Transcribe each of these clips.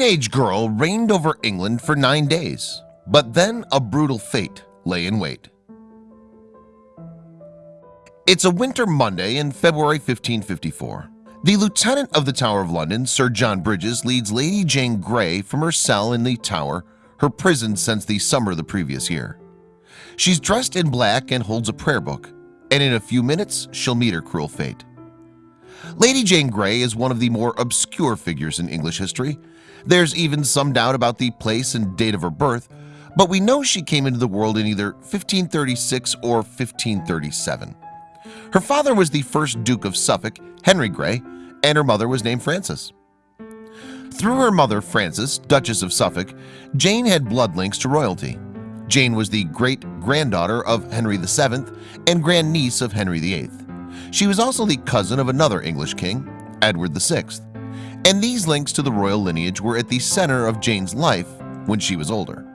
teenage girl reigned over England for nine days, but then a brutal fate lay in wait. It's a winter Monday in February 1554. The lieutenant of the Tower of London, Sir John Bridges, leads Lady Jane Grey from her cell in the Tower, her prison since the summer of the previous year. She's dressed in black and holds a prayer book, and in a few minutes she'll meet her cruel fate. Lady Jane Grey is one of the more obscure figures in English history. There's even some doubt about the place and date of her birth, but we know she came into the world in either 1536 or 1537. Her father was the first Duke of Suffolk, Henry Grey, and her mother was named Frances. Through her mother Frances, Duchess of Suffolk, Jane had blood links to royalty. Jane was the great-granddaughter of Henry VII and grandniece of Henry VIII. She was also the cousin of another English king, Edward VI, and these links to the royal lineage were at the center of Jane's life when she was older.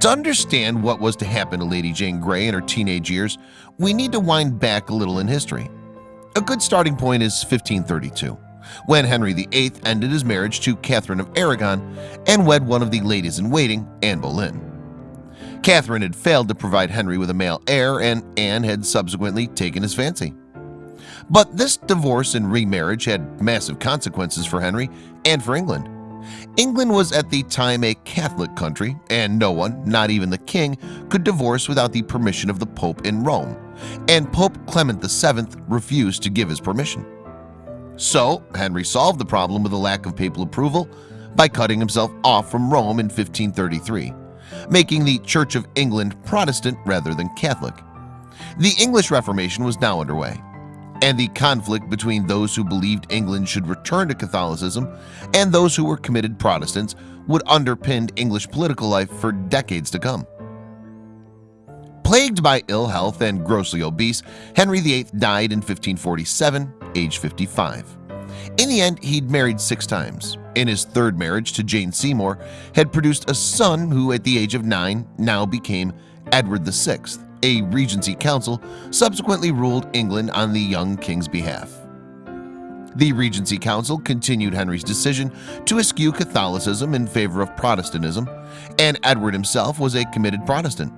To understand what was to happen to Lady Jane Grey in her teenage years, we need to wind back a little in history. A good starting point is 1532, when Henry VIII ended his marriage to Catherine of Aragon and wed one of the ladies-in-waiting, Anne Boleyn. Catherine had failed to provide Henry with a male heir and Anne had subsequently taken his fancy. But this divorce and remarriage had massive consequences for Henry and for England. England was at the time a Catholic country and no one, not even the king, could divorce without the permission of the Pope in Rome and Pope Clement VII refused to give his permission. So Henry solved the problem with a lack of papal approval by cutting himself off from Rome in 1533 making the Church of England Protestant rather than Catholic. The English Reformation was now underway, and the conflict between those who believed England should return to Catholicism and those who were committed Protestants would underpin English political life for decades to come. Plagued by ill health and grossly obese, Henry VIII died in 1547, age 55. In the end, he'd married six times. In his third marriage to Jane Seymour, had produced a son who at the age of nine now became Edward VI, a regency council subsequently ruled England on the young king's behalf. The Regency Council continued Henry's decision to eschew Catholicism in favor of Protestantism, and Edward himself was a committed Protestant.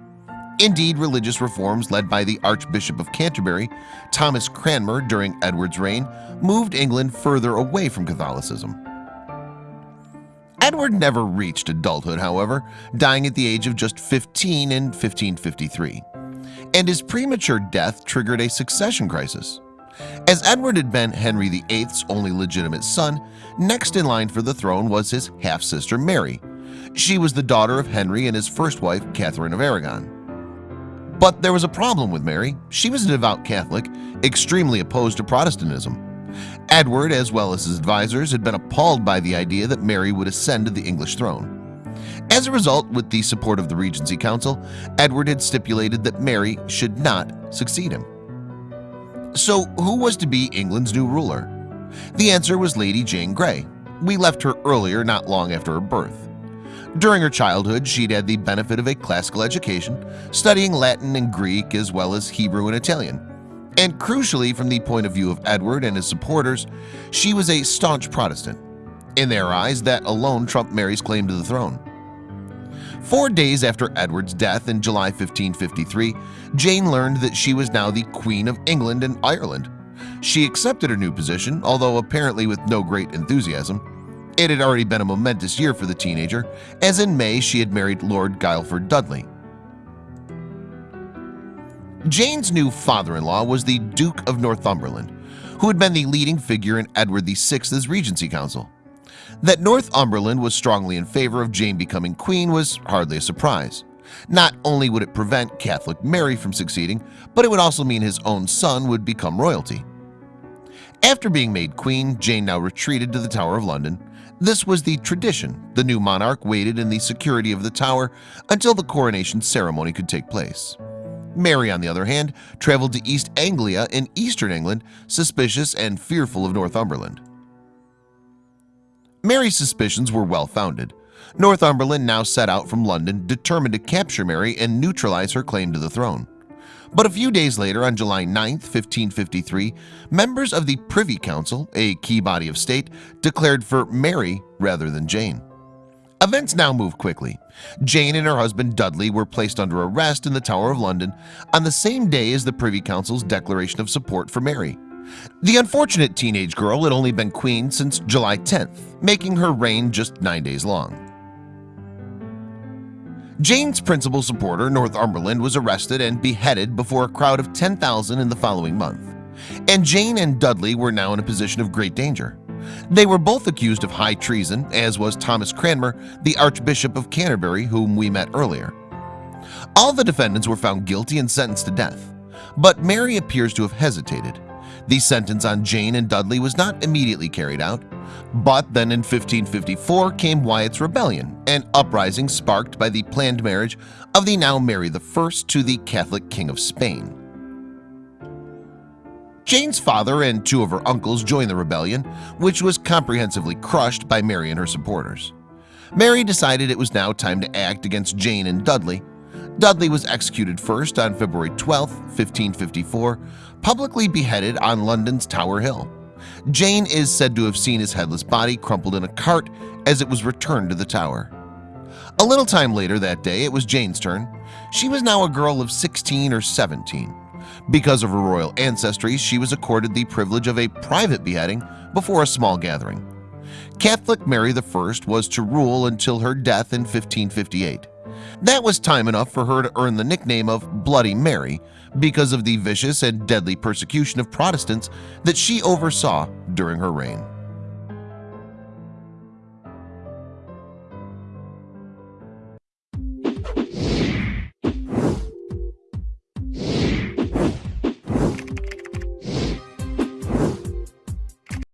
Indeed, religious reforms led by the Archbishop of Canterbury, Thomas Cranmer during Edward's reign, moved England further away from Catholicism. Edward never reached adulthood, however, dying at the age of just 15 in 1553, and his premature death triggered a succession crisis. As Edward had been Henry VIII's only legitimate son, next in line for the throne was his half-sister Mary. She was the daughter of Henry and his first wife, Catherine of Aragon. But there was a problem with Mary. She was a devout Catholic, extremely opposed to Protestantism. Edward, as well as his advisors, had been appalled by the idea that Mary would ascend to the English throne. As a result, with the support of the Regency Council, Edward had stipulated that Mary should not succeed him. So who was to be England's new ruler? The answer was Lady Jane Grey. We left her earlier, not long after her birth. During her childhood, she'd had the benefit of a classical education, studying Latin and Greek as well as Hebrew and Italian. And crucially, from the point of view of Edward and his supporters, she was a staunch Protestant. In their eyes, that alone trumped Mary's claim to the throne. Four days after Edward's death in July 1553, Jane learned that she was now the Queen of England and Ireland. She accepted her new position, although apparently with no great enthusiasm. It had already been a momentous year for the teenager, as in May she had married Lord Guilford Dudley. Jane's new father-in-law was the Duke of Northumberland, who had been the leading figure in Edward VI's Regency Council. That Northumberland was strongly in favor of Jane becoming queen was hardly a surprise. Not only would it prevent Catholic Mary from succeeding, but it would also mean his own son would become royalty. After being made queen, Jane now retreated to the Tower of London, this was the tradition. The new monarch waited in the security of the tower until the coronation ceremony could take place. Mary, on the other hand, traveled to East Anglia in eastern England, suspicious and fearful of Northumberland. Mary's suspicions were well-founded. Northumberland now set out from London determined to capture Mary and neutralize her claim to the throne. But a few days later on July 9, 1553 members of the Privy Council a key body of state declared for Mary rather than Jane. Events now move quickly. Jane and her husband Dudley were placed under arrest in the Tower of London on the same day as the Privy Council's declaration of support for Mary. The unfortunate teenage girl had only been queen since July 10th making her reign just nine days long Jane's principal supporter Northumberland was arrested and beheaded before a crowd of 10,000 in the following month. And Jane and Dudley were now in a position of great danger. They were both accused of high treason as was Thomas Cranmer the Archbishop of Canterbury whom we met earlier. All the defendants were found guilty and sentenced to death. But Mary appears to have hesitated the sentence on Jane and Dudley was not immediately carried out but then in 1554 came Wyatt's rebellion an uprising sparked by the planned marriage of the now Mary I to the Catholic King of Spain. Jane's father and two of her uncles joined the rebellion which was comprehensively crushed by Mary and her supporters. Mary decided it was now time to act against Jane and Dudley Dudley was executed first on February 12, 1554 publicly beheaded on London's Tower Hill. Jane is said to have seen his headless body crumpled in a cart as it was returned to the tower. A little time later that day it was Jane's turn. She was now a girl of 16 or 17 because of her royal ancestry she was accorded the privilege of a private beheading before a small gathering. Catholic Mary I was to rule until her death in 1558 that was time enough for her to earn the nickname of Bloody Mary because of the vicious and deadly persecution of Protestants that she oversaw during her reign